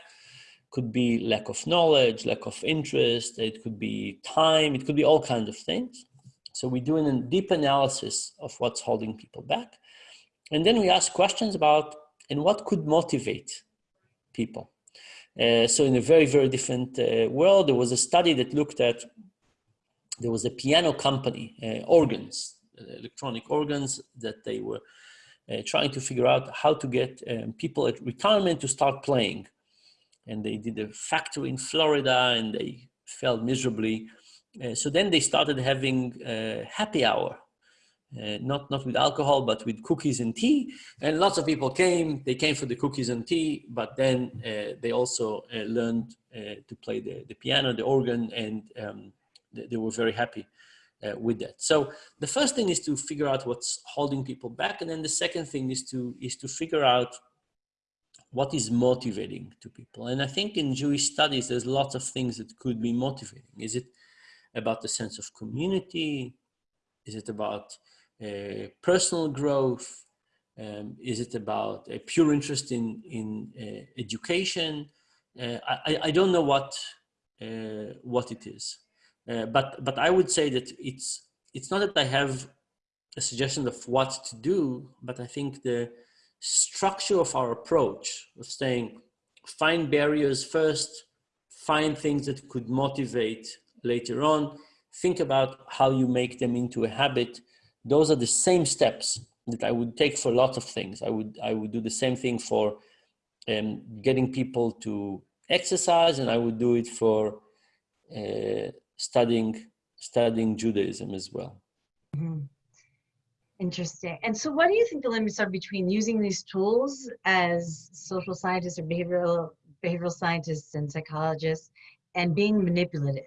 C: could be lack of knowledge, lack of interest, it could be time, it could be all kinds of things. So we do a deep analysis of what's holding people back. And then we ask questions about, and what could motivate people? Uh, so in a very, very different uh, world, there was a study that looked at, there was a piano company, uh, organs, uh, electronic organs that they were uh, trying to figure out how to get um, people at retirement to start playing and they did a factory in Florida and they failed miserably. Uh, so then they started having a happy hour uh, not not with alcohol, but with cookies and tea. And lots of people came. They came for the cookies and tea, but then uh, they also uh, learned uh, to play the, the piano, the organ, and um, they, were very happy uh, with that. So the first thing is to figure out what's holding people back, and then the second thing is to is to figure out what is motivating to people. And I think in Jewish studies, there's lots of things that could be motivating. Is it about the sense of community? Is it about uh, personal growth? Um, is it about a pure interest in, in uh, education? Uh, I, I don't know what, uh, what it is. Uh, but, but I would say that it's, it's not that I have a suggestion of what to do, but I think the structure of our approach of saying, find barriers first, find things that could motivate later on, think about how you make them into a habit those are the same steps that I would take for lots of things. I would, I would do the same thing for um, getting people to exercise and I would do it for uh, studying, studying Judaism as well.
A: Mm -hmm. Interesting. And so what do you think the limits are between using these tools as social scientists or behavioral, behavioral scientists and psychologists and being manipulative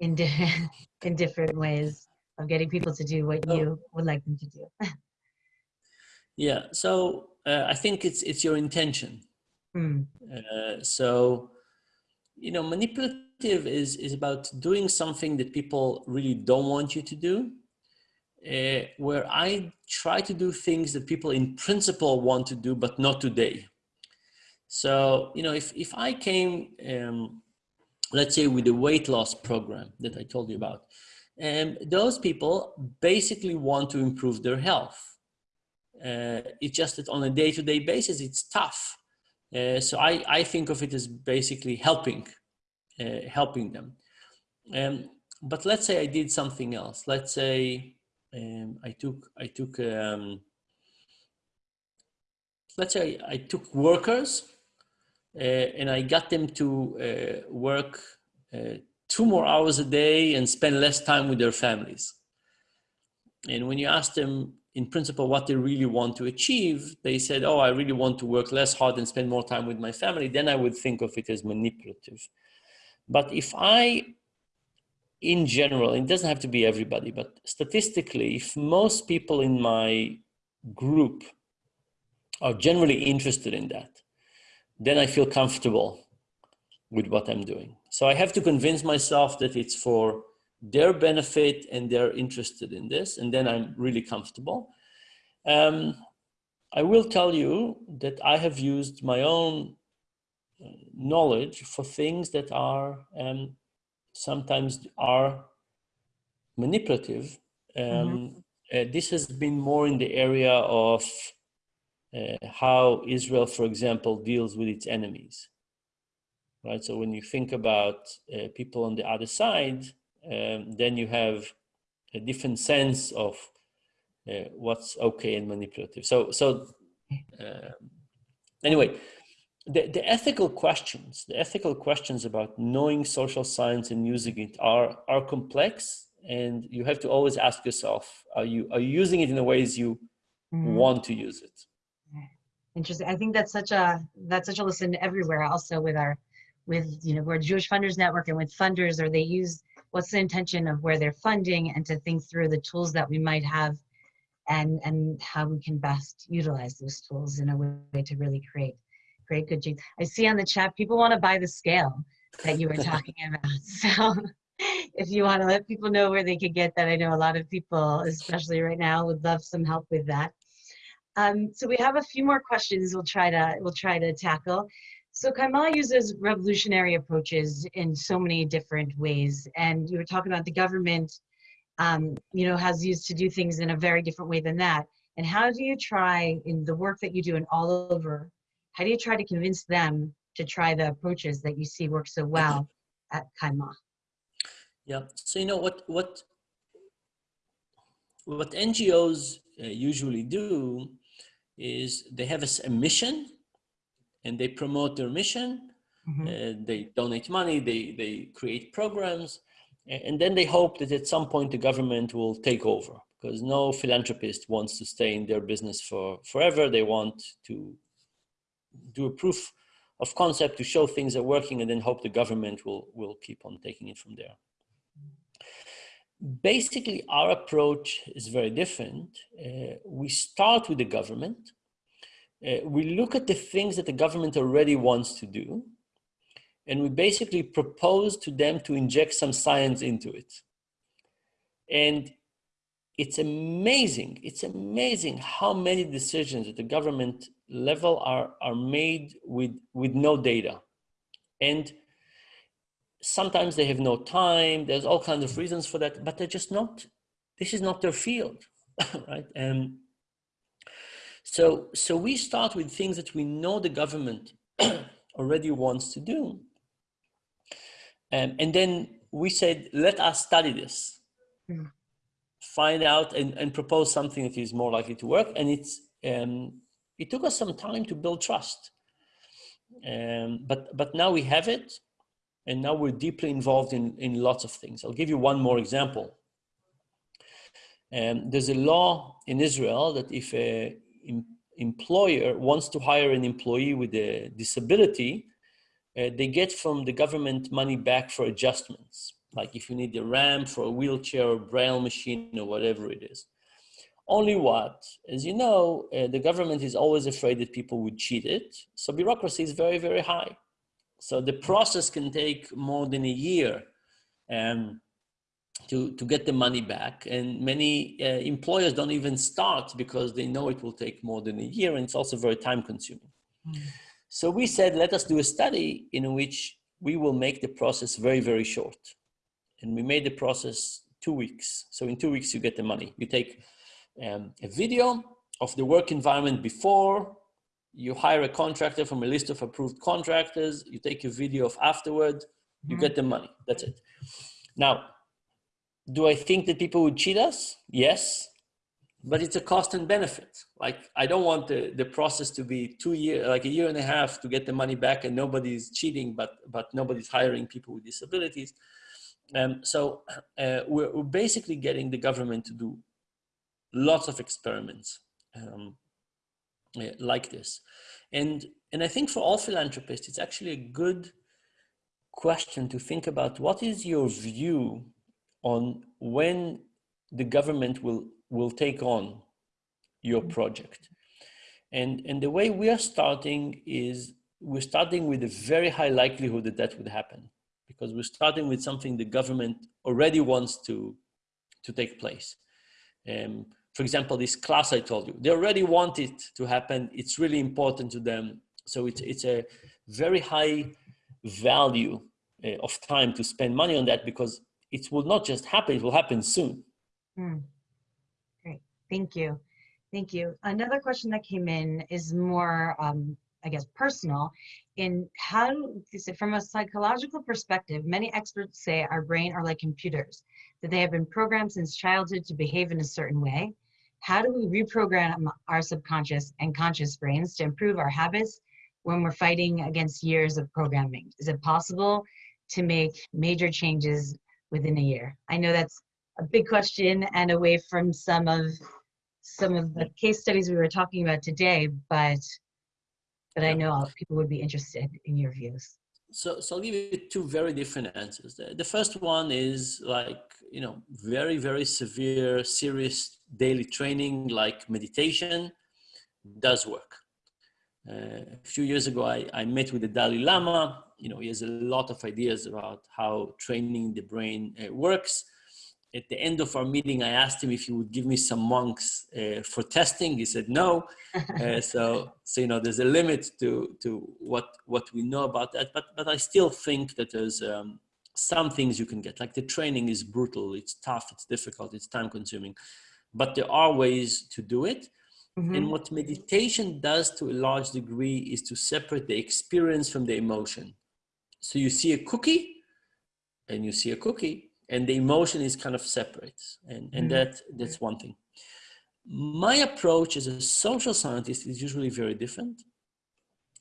A: in, di in different ways? of getting people to do what oh. you would like them to do.
C: yeah, so uh, I think it's it's your intention. Mm. Uh, so, you know, manipulative is is about doing something that people really don't want you to do. Uh, where I try to do things that people in principle want to do, but not today. So, you know, if, if I came, um, let's say with the weight loss program that I told you about, and those people basically want to improve their health. Uh, it's just that on a day-to-day -day basis, it's tough. Uh, so I, I think of it as basically helping, uh, helping them. Um, but let's say I did something else. Let's say um, I took, I took, um, let's say I took workers uh, and I got them to uh, work uh, two more hours a day and spend less time with their families. And when you ask them in principle what they really want to achieve, they said, oh, I really want to work less hard and spend more time with my family, then I would think of it as manipulative. But if I, in general, it doesn't have to be everybody, but statistically, if most people in my group are generally interested in that, then I feel comfortable with what I'm doing. So I have to convince myself that it's for their benefit and they're interested in this, and then I'm really comfortable. Um, I will tell you that I have used my own uh, knowledge for things that are um, sometimes are manipulative. Um, mm -hmm. uh, this has been more in the area of uh, how Israel, for example, deals with its enemies right? So when you think about uh, people on the other side, um, then you have a different sense of uh, what's okay and manipulative. So, so uh, anyway, the, the ethical questions, the ethical questions about knowing social science and using it are, are complex and you have to always ask yourself, are you, are you using it in the ways you mm. want to use it?
A: Interesting. I think that's such a, that's such a lesson everywhere also with our with you know we're Jewish Funders Network and with funders or they use what's the intention of where they're funding and to think through the tools that we might have and and how we can best utilize those tools in a way to really create create good genes. I see on the chat people want to buy the scale that you were talking about. So if you want to let people know where they could get that, I know a lot of people, especially right now, would love some help with that. Um, so we have a few more questions we'll try to we'll try to tackle. So Kayma uses revolutionary approaches in so many different ways. And you were talking about the government, um, you know, has used to do things in a very different way than that. And how do you try in the work that you do and all over, how do you try to convince them to try the approaches that you see work so well at Kayma?
C: Yeah, so you know what, what, what NGOs uh, usually do is they have a, a mission and they promote their mission. Mm -hmm. uh, they donate money, they, they create programs, And then they hope that at some point the government will take over because no philanthropist wants to stay in their business for forever. They want to do a proof of concept to show things are working and then hope the government will, will keep on taking it from there. Basically, our approach is very different. Uh, we start with the government. Uh, we look at the things that the government already wants to do and we basically propose to them to inject some science into it. And it's amazing, it's amazing how many decisions at the government level are, are made with, with no data. And sometimes they have no time, there's all kinds of reasons for that, but they're just not, this is not their field, right? And so, so we start with things that we know the government already wants to do. Um, and then we said, let us study this, mm. Find out and, and propose something that is more likely to work. And it's, um, it took us some time to build trust. Um, but, but now we have it. And now we're deeply involved in, in lots of things. I'll give you one more example. Um, there's a law in Israel that if a em employer wants to hire an employee with a disability, uh, they get from the government money back for adjustments, like if you need a ramp for a wheelchair or braille machine or whatever it is. Only what, as you know, uh, the government is always afraid that people would cheat it. So bureaucracy is very, very high. So the process can take more than a year um, to, to get the money back. And many uh, employers don't even start because they know it will take more than a year and it's also very time consuming. Mm. So we said, let us do a study in which we will make the process very, very short. And we made the process two weeks. So in two weeks, you get the money. You take um, a video of the work environment before, you hire a contractor from a list of approved contractors, you take a video of afterward, you mm -hmm. get the money, that's it. Now, do I think that people would cheat us? Yes, but it's a cost and benefit. Like I don't want the, the process to be two year, like a year and a half to get the money back and nobody's cheating, but, but nobody's hiring people with disabilities. Um, so uh, we're, we're, basically getting the government to do lots of experiments um, uh, like this. And, and I think for all philanthropists, it's actually a good question to think about what is your view on when the government will will take on your mm-hmm. project. And, and the way we are starting is we're starting with a very high likelihood that that would happen because we're starting with something the government already wants to, to take place. Um, for example, this class I told you, they already want it to happen. It's really important to them. So it's, it's a very high value uh, of time to spend money on that because it will not just happen, it will happen soon. Mm.
A: Thank you. Thank you. Another question that came in is more, um, I guess, personal. In how, from a psychological perspective, many experts say our brain are like computers, that they have been programmed since childhood to behave in a certain way. How do we reprogram our subconscious and conscious brains to improve our habits when we're fighting against years of programming? Is it possible to make major changes within a year? I know that's a big question and away from some of some of the case studies we were talking about today, but but I know people would be interested in your views.
C: So, so I'll give you two very different answers. The, the first one is like, you know, very, very severe, serious daily training like meditation does work. Uh, a few years ago, I, I met with the Dalai Lama. You know, he has a lot of ideas about how training the brain uh, works at the end of our meeting, I asked him if he would give me some monks uh, for testing. He said no. Uh, so, so you know, there's a limit to to what what we know about that. But but I still think that there's um, some things you can get. Like the training is brutal. It's tough. It's difficult. It's time consuming. But there are ways to do it. Mm-hmm. And what meditation does to a large degree is to separate the experience from the emotion. So you see a cookie, and you see a cookie, and the emotion is kind of separate and, and mm-hmm. that that's one thing my approach as a social scientist is usually very different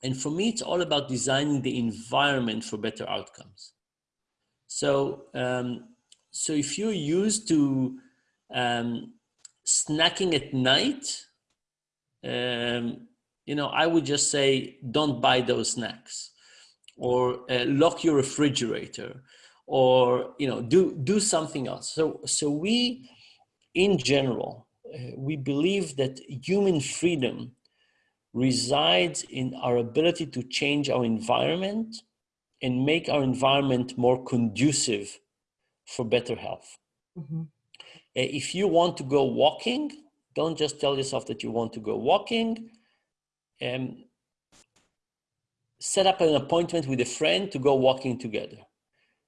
C: and for me it's all about designing the environment for better outcomes so um, so if you're used to um, snacking at night, um, you know, I would just say, don't buy those snacks or uh, lock your refrigerator or, you know, do, do something else. So, so we, in general, uh, we believe that human freedom resides in our ability to change our environment and make our environment more conducive for better health. Mm -hmm. If you want to go walking, don't just tell yourself that you want to go walking. Um, set up an appointment with a friend to go walking together.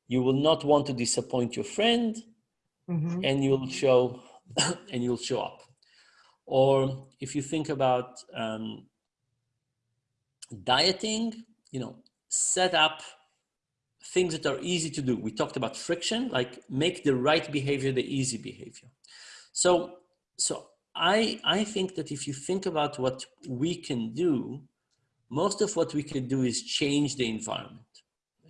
C: You will not want to disappoint your friend mm -hmm. and you'll show and you'll show up. Or if you think about um, dieting, you know, set up things that are easy to do. We talked about friction, like make the right behavior the easy behavior. So, so I, I think that if you think about what we can do, most of what we can do is change the environment.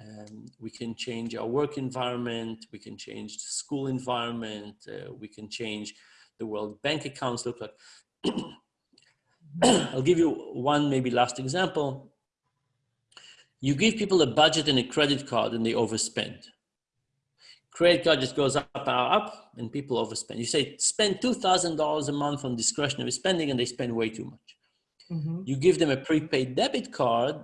C: Um, we can change our work environment, we can change the school environment, uh, we can change the World Bank accounts look like. I'll give you one maybe last example. You give people a budget and a credit card and they overspend. Credit card just goes up, up, up, and people overspend. You say spend $2,000 a month on discretionary spending and they spend way too much. Mm -hmm. You give them a prepaid debit card,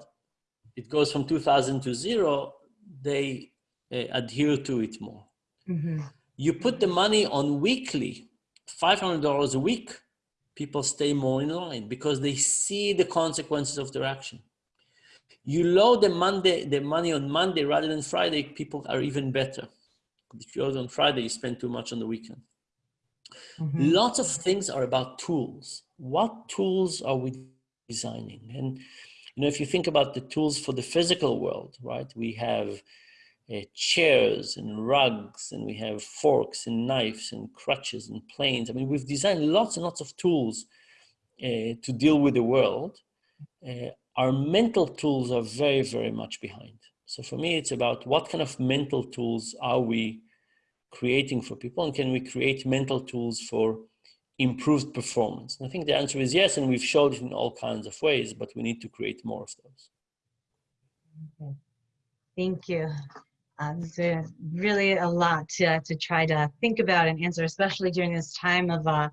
C: it goes from 2000 to zero, they uh, adhere to it more. Mm -hmm. You put the money on weekly, $500 a week, people stay more in line because they see the consequences of their action you load the Monday, the money on Monday rather than Friday, people are even better. If you load on Friday, you spend too much on the weekend. Mm -hmm. Lots of things are about tools. What tools are we designing? And you know, if you think about the tools for the physical world, right? We have uh, chairs and rugs, and we have forks and knives and crutches and planes. I mean, we've designed lots and lots of tools uh, to deal with the world. Uh, our mental tools are very, very much behind. So for me, it's about what kind of mental tools are we creating for people and can we create mental tools for improved performance? And I think the answer is yes, and we've showed it in all kinds of ways, but we need to create more of those.
A: Okay. Thank you. Um, so really a lot to, to try to think about and answer, especially during this time of uh,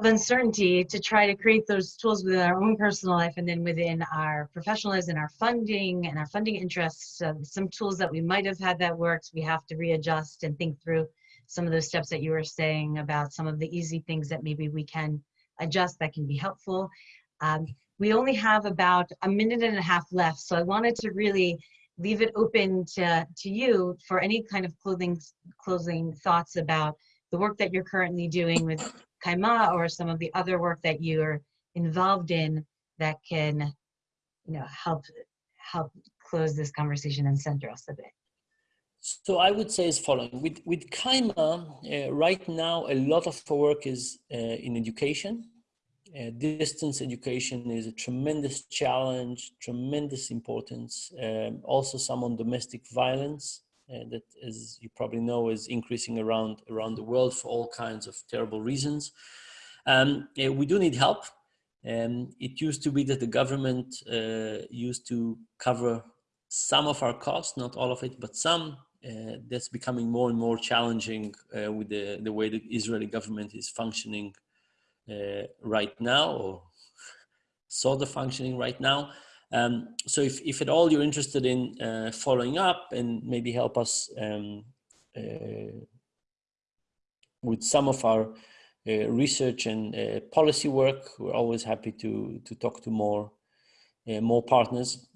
A: of uncertainty to try to create those tools within our own personal life and then within our professionalism and our funding and our funding interests uh, some tools that we might have had that works we have to readjust and think through some of those steps that you were saying about some of the easy things that maybe we can adjust that can be helpful um, we only have about a minute and a half left so i wanted to really leave it open to, to you for any kind of clothing, closing thoughts about the work that you're currently doing with Kayma or some of the other work that you're involved in that can, you know, help help close this conversation and center us a bit?
C: So I would say as following. With, with Kayma, uh, right now, a lot of our work is uh, in education. Uh, distance education is a tremendous challenge, tremendous importance. Um, also some on domestic violence. Uh, that, as you probably know, is increasing around around the world for all kinds of terrible reasons. Um, uh, we do need help. Um, it used to be that the government uh, used to cover some of our costs, not all of it, but some. Uh, that's becoming more and more challenging uh, with the, the way the Israeli government is functioning uh, right now, or sort of functioning right now. Um, so if, if at all you're interested in uh, following up and maybe help us um, uh, with some of our uh, research and policy work, we're always happy to, to talk to more, more partners.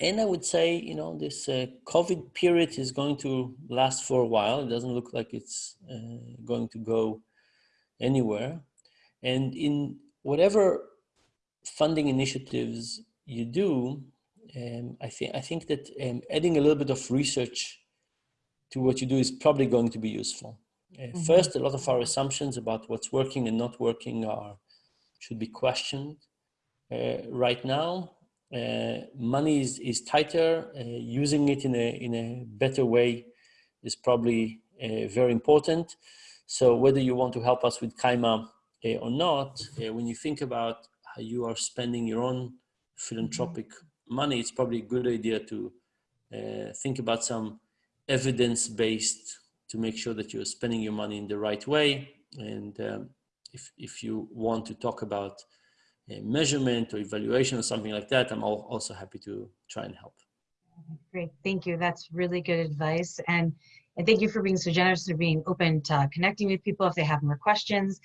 C: And I would say, you know, this uh, COVID period is going to last for a while. It doesn't look like it's going to go anywhere. And in whatever funding initiatives you do, um, I think I think that um, adding a little bit of research to what you do is probably going to be useful. Uh, mm -hmm. First, a lot of our assumptions about what's working and not working are should be questioned. Uh, right now, uh, money is, is tighter. Uh, using it in a in a better way is probably uh, very important. So whether you want to help us with Kayma uh, or not, uh, when you think about how you are spending your own philanthropic money, it's probably a good idea to uh, think about some evidence-based to make sure that you're spending your money in the right way. And um, if, if you want to talk about measurement or evaluation or something like that, I'm also happy to try and help.
A: Great, thank you. That's really good advice. And, and thank you for being so generous to being open to connecting with people if they have more questions.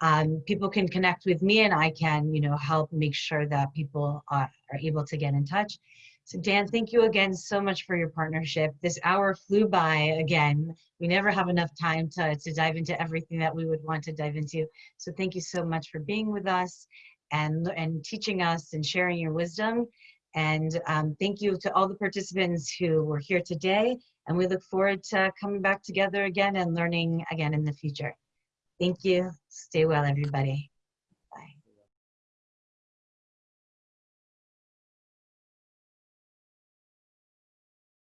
A: Um, people can connect with me and I can, you know, help make sure that people are, are able to get in touch. So Dan, thank you again so much for your partnership. This hour flew by again. We never have enough time to, to dive into everything that we would want to dive into. So thank you so much for being with us and, and teaching us and sharing your wisdom. And um, thank you to all the participants who were here today. And we look forward to coming back together again and learning again in the future. Thank you. Stay well, everybody.